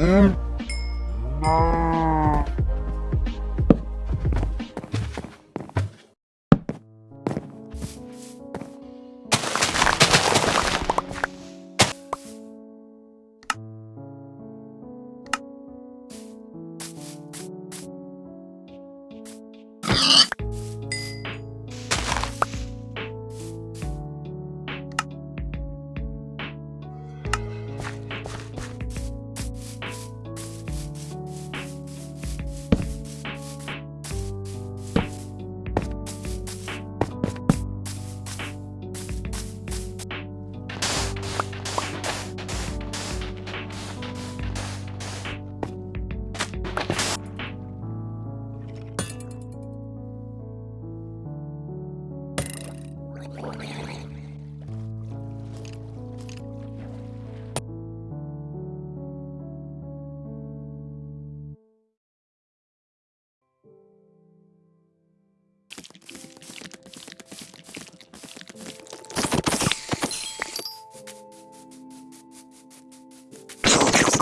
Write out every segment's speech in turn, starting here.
Mm. No.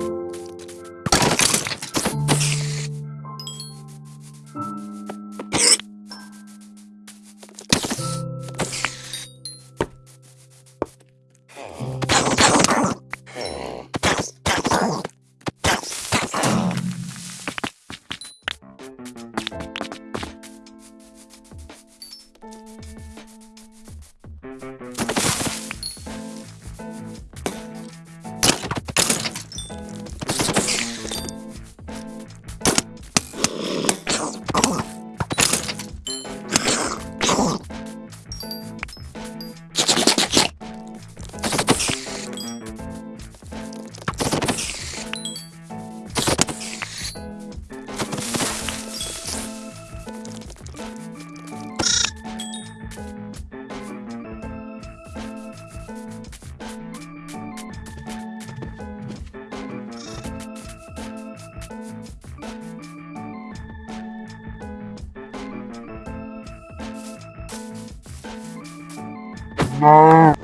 you. 네.